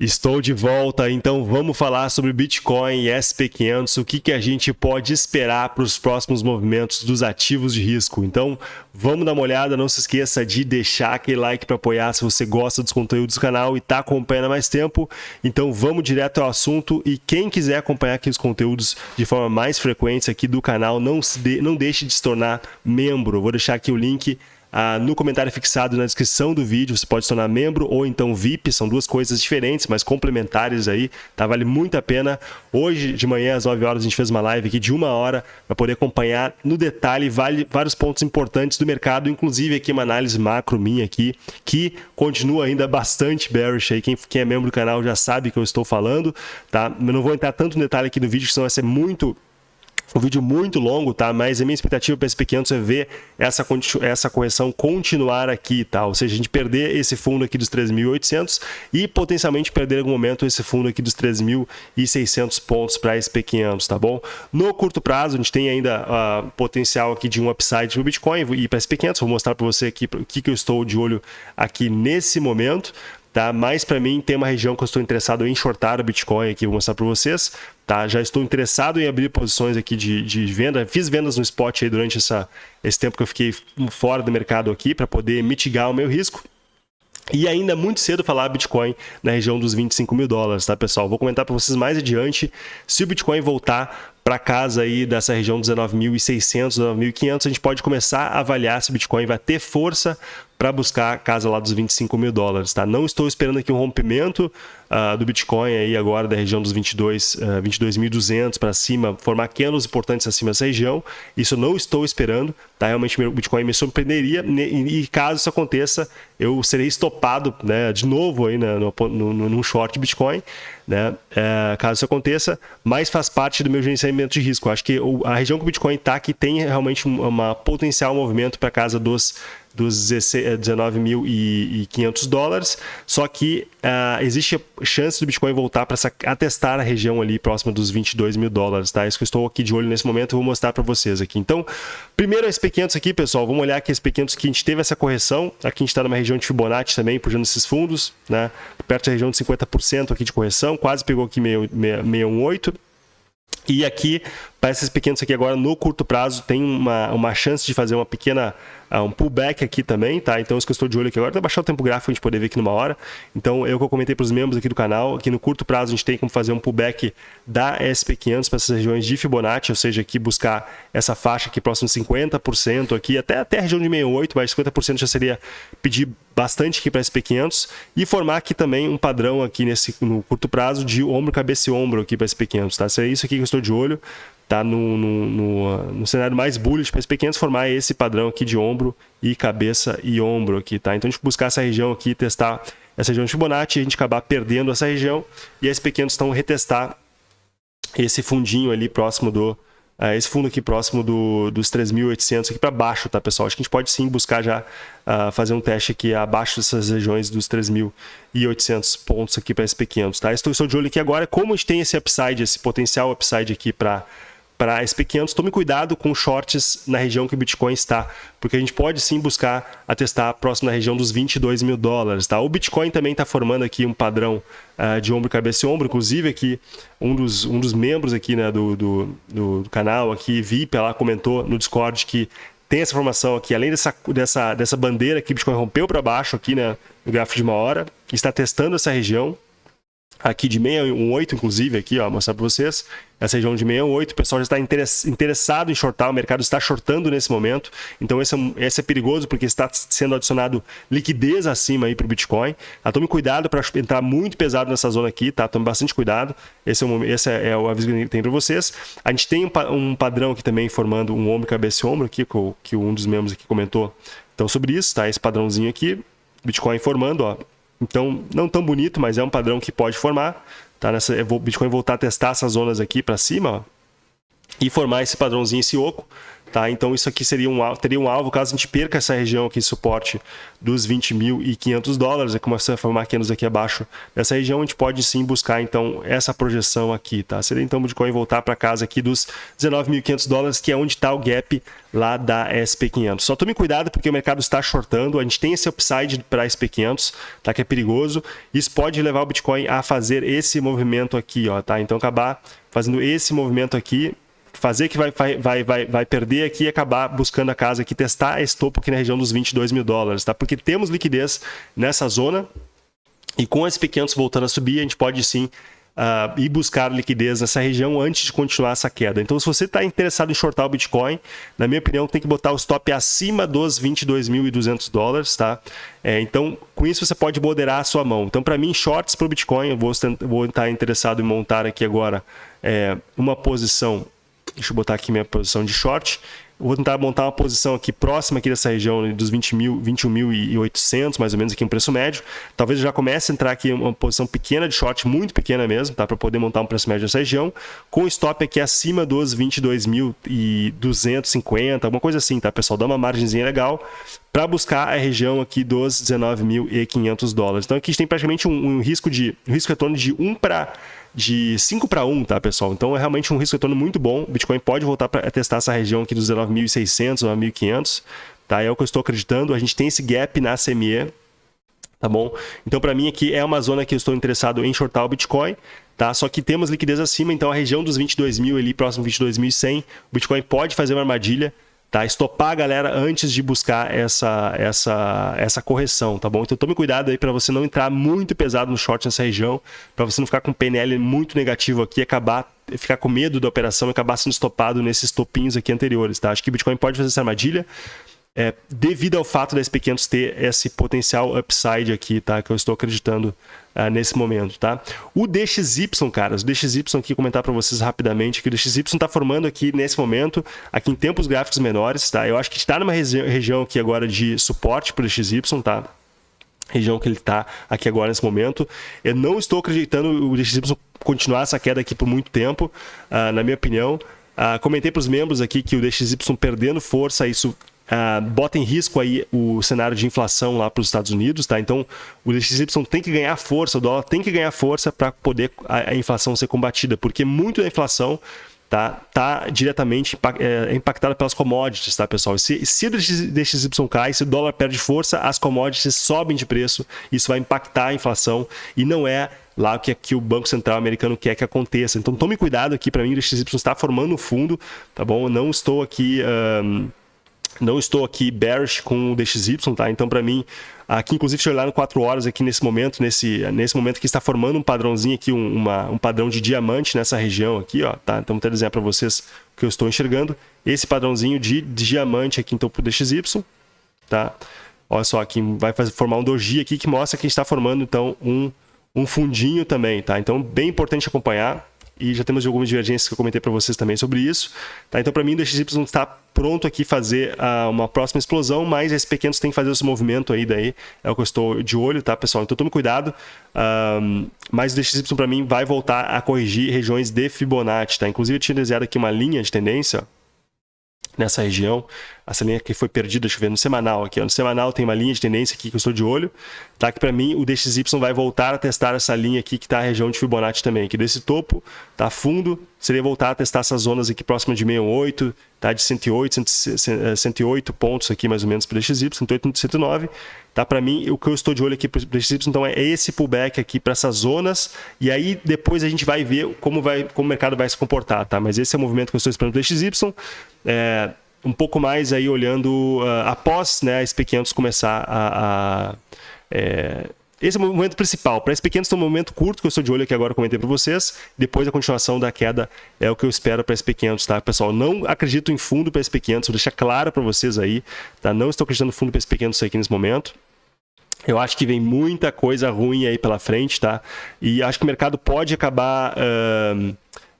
Estou de volta, então vamos falar sobre Bitcoin e SP500, o que, que a gente pode esperar para os próximos movimentos dos ativos de risco. Então vamos dar uma olhada, não se esqueça de deixar aquele like para apoiar se você gosta dos conteúdos do canal e está acompanhando há mais tempo. Então vamos direto ao assunto e quem quiser acompanhar aqui os conteúdos de forma mais frequente aqui do canal, não, de, não deixe de se tornar membro. Vou deixar aqui o link ah, no comentário fixado na descrição do vídeo, você pode se tornar membro ou então VIP, são duas coisas diferentes, mas complementares aí, tá? Vale muito a pena. Hoje de manhã às 9 horas a gente fez uma live aqui de uma hora para poder acompanhar no detalhe vale, vários pontos importantes do mercado, inclusive aqui uma análise macro minha aqui, que continua ainda bastante bearish aí, quem, quem é membro do canal já sabe que eu estou falando, tá? Eu não vou entrar tanto no detalhe aqui no vídeo, senão vai ser muito um vídeo muito longo, tá? Mas a minha expectativa para esse pequeno é ver essa, essa correção continuar aqui, tá? Ou seja, a gente perder esse fundo aqui dos 3.800 e potencialmente perder em algum momento esse fundo aqui dos 3.600 pontos para SP500, tá bom? No curto prazo, a gente tem ainda uh, potencial aqui de um upside no Bitcoin e para SP500. Vou mostrar para você aqui o que, que eu estou de olho aqui nesse momento tá? Mas para mim tem uma região que eu estou interessado em shortar o Bitcoin aqui, vou mostrar para vocês, tá? Já estou interessado em abrir posições aqui de, de venda, fiz vendas no spot aí durante essa, esse tempo que eu fiquei fora do mercado aqui para poder mitigar o meu risco. E ainda muito cedo falar Bitcoin na região dos 25 mil dólares, tá pessoal? Vou comentar para vocês mais adiante se o Bitcoin voltar para casa aí dessa região 19.600, 19.500, a gente pode começar a avaliar se o Bitcoin vai ter força para buscar a casa lá dos 25 mil dólares, tá? Não estou esperando aqui um rompimento uh, do Bitcoin aí agora da região dos 22, uh, 22.200 para cima, formar candles importantes acima dessa região. Isso eu não estou esperando, tá? Realmente o Bitcoin me surpreenderia e, e caso isso aconteça, eu serei estopado, né? De novo aí né? no, no, short Bitcoin, né? É, caso isso aconteça, mas faz parte do meu gerenciamento de risco. Acho que a região que o Bitcoin está aqui tem realmente uma potencial movimento para casa dos dos 19.500 eh, dólares, só que uh, existe chance do Bitcoin voltar para atestar a região ali próxima dos 22 mil dólares, tá? Isso que eu estou aqui de olho nesse momento, eu vou mostrar para vocês aqui. Então, primeiro a SP500 aqui, pessoal, vamos olhar aqui a SP500 que a gente teve essa correção, aqui a gente está numa região de Fibonacci também, puxando esses fundos, né? Perto da região de 50% aqui de correção, quase pegou aqui 618, e aqui, para esses pequenos aqui agora, no curto prazo, tem uma, uma chance de fazer uma pequena uh, um pullback aqui também, tá? Então, isso que eu estou de olho aqui agora, vou baixar o tempo gráfico a gente poder ver aqui numa hora. Então, eu que eu comentei para os membros aqui do canal, aqui no curto prazo a gente tem como fazer um pullback da SP500 para essas regiões de Fibonacci, ou seja, aqui buscar essa faixa aqui próximo de 50% aqui, até, até a região de 68, mas 50% já seria pedir bastante aqui para SP500 e formar aqui também um padrão aqui nesse no curto prazo de ombro, cabeça e ombro aqui para SP500, tá? É isso aqui que eu estou de olho tá no, no, no, no cenário mais bullish para as pequenas formar esse padrão aqui de ombro e cabeça e ombro aqui, tá? Então a gente buscar essa região aqui, testar essa região de Fibonacci, a gente acabar perdendo essa região e as pequenas estão retestar esse fundinho ali próximo do uh, esse fundo aqui próximo do, dos 3.800 aqui para baixo, tá pessoal? Acho que a gente pode sim buscar já uh, fazer um teste aqui abaixo dessas regiões dos 3.800 pontos aqui para SP500, tá? Estou de olho aqui agora, como a gente tem esse upside, esse potencial upside aqui para para SP500, tome cuidado com shorts na região que o Bitcoin está, porque a gente pode sim buscar atestar próximo na região dos 22 mil dólares. Tá? O Bitcoin também está formando aqui um padrão uh, de ombro, cabeça e ombro, inclusive aqui um dos, um dos membros aqui né, do, do, do canal, aqui, VIP, lá comentou no Discord que tem essa formação aqui, além dessa, dessa, dessa bandeira que o Bitcoin rompeu para baixo aqui né, no gráfico de uma hora, está testando essa região, aqui de 618, inclusive, aqui, ó, mostrar para vocês, essa região de 618, o pessoal já está interessado em shortar, o mercado está shortando nesse momento, então esse é, esse é perigoso porque está sendo adicionado liquidez acima aí para o Bitcoin. Ah, tome cuidado para entrar muito pesado nessa zona aqui, tá? Tome bastante cuidado, esse é o, esse é, é o aviso que tem para vocês. A gente tem um, um, padrão aqui também formando um ombro, cabeça e ombro aqui, que, que um dos membros aqui comentou então sobre isso, tá? Esse padrãozinho aqui, Bitcoin formando, ó, então, não tão bonito, mas é um padrão que pode formar. Tá? Nessa, Bitcoin voltar a testar essas zonas aqui para cima ó, e formar esse padrãozinho, esse oco. Tá? Então isso aqui seria um, teria um alvo caso a gente perca essa região aqui de suporte dos 20.500 dólares, é como você formar aqui aqui abaixo dessa região, a gente pode sim buscar então essa projeção aqui, tá? Seria então o Bitcoin voltar para casa aqui dos 19.500 dólares, que é onde está o gap lá da SP500. Só tome cuidado porque o mercado está shortando, a gente tem esse upside para SP500, tá? Que é perigoso. Isso pode levar o Bitcoin a fazer esse movimento aqui, ó, tá? Então acabar fazendo esse movimento aqui fazer que vai, vai, vai, vai perder aqui e acabar buscando a casa aqui, testar esse topo aqui na região dos 22 mil dólares, tá? Porque temos liquidez nessa zona e com esses pequenos voltando a subir, a gente pode sim uh, ir buscar liquidez nessa região antes de continuar essa queda. Então, se você está interessado em shortar o Bitcoin, na minha opinião, tem que botar o stop acima dos 22.200 dólares, tá? É, então, com isso você pode moderar a sua mão. Então, para mim, shorts para o Bitcoin, eu vou, vou estar interessado em montar aqui agora é, uma posição Deixa eu botar aqui minha posição de short. Vou tentar montar uma posição aqui próxima aqui dessa região dos 20 mil, 21.800, mais ou menos aqui um preço médio. Talvez eu já comece a entrar aqui uma posição pequena de short, muito pequena mesmo, tá? Para poder montar um preço médio nessa região, com stop aqui acima dos 22.250, alguma coisa assim, tá, pessoal? Dá uma margenzinha legal para buscar a região aqui dos 19.500 dólares. Então aqui a gente tem praticamente um, um risco de um risco retorno de 1 para de 5 para 1, tá, pessoal? Então é realmente um risco retorno muito bom. O Bitcoin pode voltar para testar essa região aqui dos 19.600, 9.500, tá? É o que eu estou acreditando. A gente tem esse gap na CME, tá bom? Então para mim aqui é uma zona que eu estou interessado em shortar o Bitcoin, tá? Só que temos liquidez acima, então a região dos 22 mil ali, próximo 22.100, o Bitcoin pode fazer uma armadilha, tá? Estopar a galera antes de buscar essa, essa, essa correção, tá bom? Então tome cuidado aí para você não entrar muito pesado no short nessa região, para você não ficar com PNL muito negativo aqui e acabar ficar com medo da operação e acabar sendo estopado nesses topinhos aqui anteriores, tá? Acho que Bitcoin pode fazer essa armadilha, é, devido ao fato da SP500 ter esse potencial upside aqui, tá? Que eu estou acreditando uh, nesse momento, tá? O DXY, caras, o DXY aqui, comentar para vocês rapidamente que o DXY está formando aqui nesse momento, aqui em tempos gráficos menores, tá? Eu acho que está numa regi região aqui agora de suporte para o DXY, tá? região que ele está aqui agora nesse momento. Eu não estou acreditando o DXY continuar essa queda aqui por muito tempo, uh, na minha opinião. Uh, comentei para os membros aqui que o DXY perdendo força, isso Uh, bota em risco aí o cenário de inflação lá para os Estados Unidos, tá? Então, o DXY tem que ganhar força, o dólar tem que ganhar força para poder a, a, inflação ser combatida, porque muito da inflação tá, tá diretamente é, impactada pelas commodities, tá, pessoal? Se, se o DXY cai, se o dólar perde força, as commodities sobem de preço, isso vai impactar a inflação e não é lá que, que o Banco Central americano quer que aconteça. Então, tome cuidado aqui, para mim, o DXY está formando um fundo, tá bom? Eu não estou aqui... Um, não estou aqui bearish com o DXY, tá? Então, para mim, aqui, inclusive, se olhar no 4 horas aqui nesse momento, nesse, nesse momento que está formando um padrãozinho aqui, um, uma, um padrão de diamante nessa região aqui, ó, tá? Então, vou desenhar para vocês o que eu estou enxergando. Esse padrãozinho de, de diamante aqui, então, para o DXY, tá? Olha só, aqui vai fazer, formar um doji aqui que mostra que está formando, então, um, um fundinho também, tá? Então, bem importante acompanhar e já temos algumas divergências que eu comentei para vocês também sobre isso. Tá? Então, para mim, o DXY está pronto aqui fazer uh, uma próxima explosão, mas esses pequenos têm que fazer esse movimento aí, daí é o que eu estou de olho, tá, pessoal? Então, tome cuidado, um, mas o DXY para mim vai voltar a corrigir regiões de Fibonacci, tá? Inclusive, eu tinha desenhado aqui uma linha de tendência, nessa região. Essa linha que foi perdida, deixa eu ver, no semanal aqui. Ó. No semanal tem uma linha de tendência aqui que eu estou de olho. Tá? Que para mim o DXY vai voltar a testar essa linha aqui que está a região de Fibonacci também. Que desse topo, tá fundo, seria voltar a testar essas zonas aqui próximas de 68, tá? de 108, 108 pontos aqui mais ou menos para o DXY, 108, 109. Tá? Para mim, o que eu estou de olho aqui para o DXY, então é esse pullback aqui para essas zonas. E aí depois a gente vai ver como, vai, como o mercado vai se comportar. Tá? Mas esse é o movimento que eu estou esperando para o DXY. É, um pouco mais aí olhando uh, após né, a SP500 começar a... a é, esse é o momento principal. Para SP500 tem um momento curto que eu estou de olho aqui agora, comentei para vocês. Depois a continuação da queda é o que eu espero para SP500, tá? Pessoal, não acredito em fundo para SP500, vou deixar claro para vocês aí, tá? Não estou acreditando em fundo para SP500 aqui nesse momento. Eu acho que vem muita coisa ruim aí pela frente, tá? E acho que o mercado pode acabar... Uh,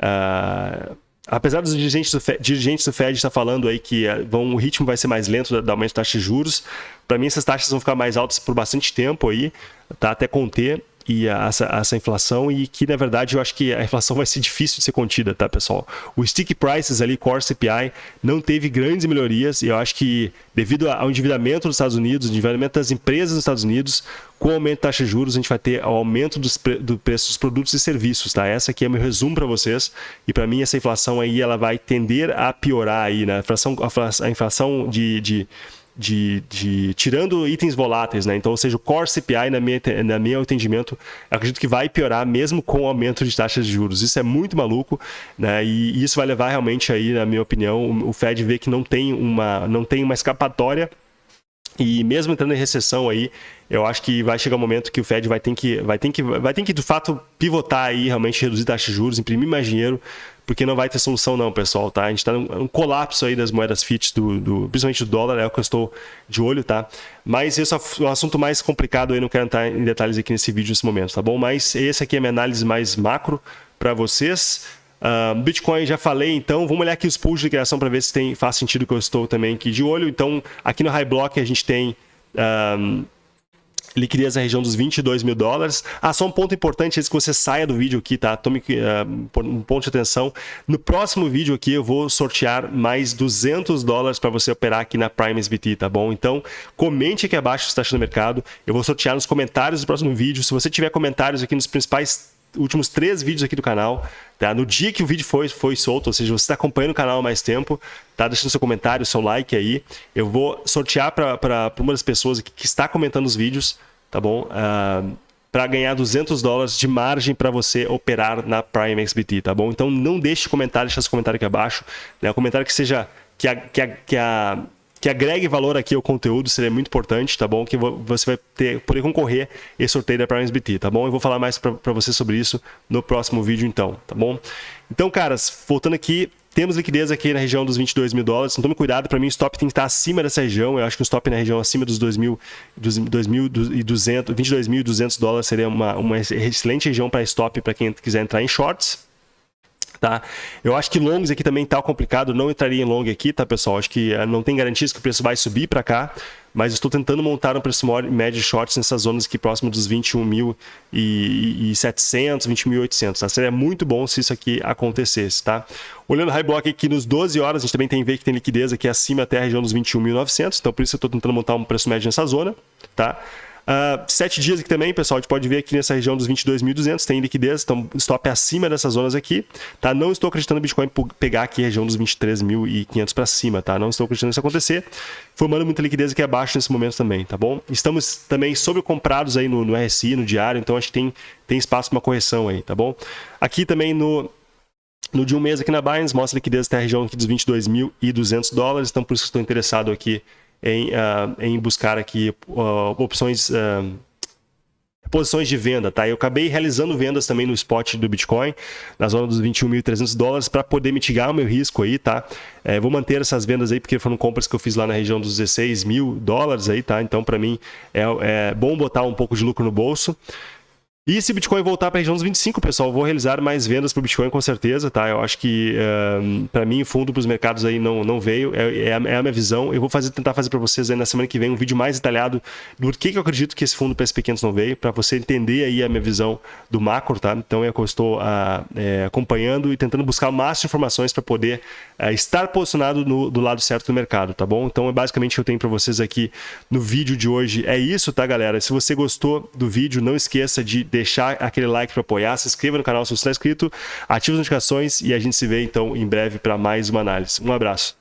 uh, apesar dos dirigentes do Fed, dirigentes do Fed estar falando aí que eh, vão, o ritmo vai ser mais lento da aumento de taxas de juros, para mim essas taxas vão ficar mais altas por bastante tempo aí, tá? até conter. E a, essa, essa, inflação e que, na verdade, eu acho que a inflação vai ser difícil de ser contida, tá, pessoal? O stick prices ali, core CPI, não teve grandes melhorias e eu acho que devido ao endividamento dos Estados Unidos, endividamento das empresas dos Estados Unidos, com o aumento da taxa de juros, a gente vai ter o aumento dos pre do preço dos produtos e serviços, tá? Essa aqui é meu resumo para vocês e para mim essa inflação aí, ela vai tender a piorar aí, né? A inflação, a inflação de, de de, de, tirando itens voláteis, né? Então, ou seja, o core CPI, na minha, na meu entendimento, acredito que vai piorar mesmo com o aumento de taxas de juros. Isso é muito maluco, né? E, isso vai levar realmente aí, na minha opinião, o Fed ver que não tem uma, não tem uma escapatória e mesmo entrando em recessão aí, eu acho que vai chegar um momento que o Fed vai ter que, vai ter que, vai ter que de fato pivotar aí, realmente reduzir taxas de juros, imprimir mais dinheiro, porque não vai ter solução não, pessoal, tá? A gente está num um colapso aí das moedas fiat, do, do, principalmente do dólar, é o que eu estou de olho, tá? Mas esse é um assunto mais complicado aí, não quero entrar em detalhes aqui nesse vídeo nesse momento, tá bom? Mas esse aqui é a minha análise mais macro para vocês. Uh, Bitcoin já falei, então vamos olhar aqui os pools de criação para ver se tem, faz sentido que eu estou também aqui de olho. Então, aqui no High Block a gente tem... Um, liquidez na região dos 22 mil dólares. Ah, só um ponto importante antes que você saia do vídeo aqui, tá? Tome uh, um ponto de atenção. No próximo vídeo aqui eu vou sortear mais 200 dólares para você operar aqui na Prime SBT, tá bom? Então, comente aqui abaixo se está achando mercado. Eu vou sortear nos comentários do próximo vídeo. Se você tiver comentários aqui nos principais últimos três vídeos aqui do canal, tá? No dia que o vídeo foi, foi solto, ou seja, você está acompanhando o canal há mais tempo, tá? Deixando seu comentário, seu like aí. Eu vou sortear para uma das pessoas aqui que está comentando os vídeos, tá bom? Uh, ah, para ganhar 200 dólares de margem para você operar na Prime XBT, tá bom? Então não deixe comentário, deixa seu comentário aqui abaixo, né? Um comentário que seja que a, que a, que a que agregue valor aqui ao conteúdo, seria muito importante, tá bom? Que você vai ter, poder concorrer esse sorteio da Prime SBT, tá bom? Eu vou falar mais para você sobre isso no próximo vídeo então, tá bom? Então, caras, voltando aqui, temos liquidez aqui na região dos 22 mil dólares, então tome cuidado, para mim o stop tem que estar acima dessa região, eu acho que o stop na região acima dos 22.200 dólares seria uma, uma excelente região para stop para quem quiser entrar em shorts, Tá? Eu acho que longs aqui também tá complicado, não entraria em long aqui, tá, pessoal? Acho que eh, não tem garantias que o preço vai subir para cá, mas estou tentando montar um preço médio de shorts nessas zonas aqui próximo dos 21.700, 20.800, tá? Seria muito bom se isso aqui acontecesse, tá? Olhando o high block aqui nos 12 horas, a gente também tem ver que tem liquidez aqui acima até a região dos 21.900, então por isso eu estou tentando montar um preço médio nessa zona, tá? Uh, sete dias aqui também, pessoal, a gente pode ver aqui nessa região dos 22.200, tem liquidez, então stop acima dessas zonas aqui, tá? Não estou acreditando no Bitcoin pegar aqui a região dos 23.500 para cima, tá? Não estou acreditando nisso acontecer, formando muita liquidez aqui abaixo nesse momento também, tá bom? Estamos também sobrecomprados aí no, no RSI, no diário, então acho que tem, tem espaço para uma correção aí, tá bom? Aqui também no, no de um mês aqui na Binance, mostra a liquidez até a região aqui dos 22.200 dólares, então por isso que estou interessado aqui em, uh, em buscar aqui uh, opções, uh, posições de venda, tá? Eu acabei realizando vendas também no spot do Bitcoin, na zona dos 21.300 dólares, para poder mitigar o meu risco aí, tá? É, vou manter essas vendas aí, porque foram compras que eu fiz lá na região dos 16 mil dólares aí, tá? Então, para mim, é, é bom botar um pouco de lucro no bolso. E se o Bitcoin voltar para a região dos 25, pessoal, vou realizar mais vendas para o Bitcoin com certeza, tá? Eu acho que, uh, para mim, o fundo para os mercados aí não, não veio, é, é, a, é, a, minha visão. Eu vou fazer, tentar fazer para vocês aí na semana que vem um vídeo mais detalhado do que, que eu acredito que esse fundo para esses pequenos não veio, para você entender aí a minha visão do macro, tá? Então é que eu estou uh, é, acompanhando e tentando buscar mais informações para poder uh, estar posicionado no, do lado certo do mercado, tá bom? Então, é basicamente o que eu tenho para vocês aqui no vídeo de hoje. É isso, tá, galera? Se você gostou do vídeo, não esqueça de deixar aquele like para apoiar, se inscreva no canal se você está inscrito, ative as notificações e a gente se vê então em breve para mais uma análise. Um abraço.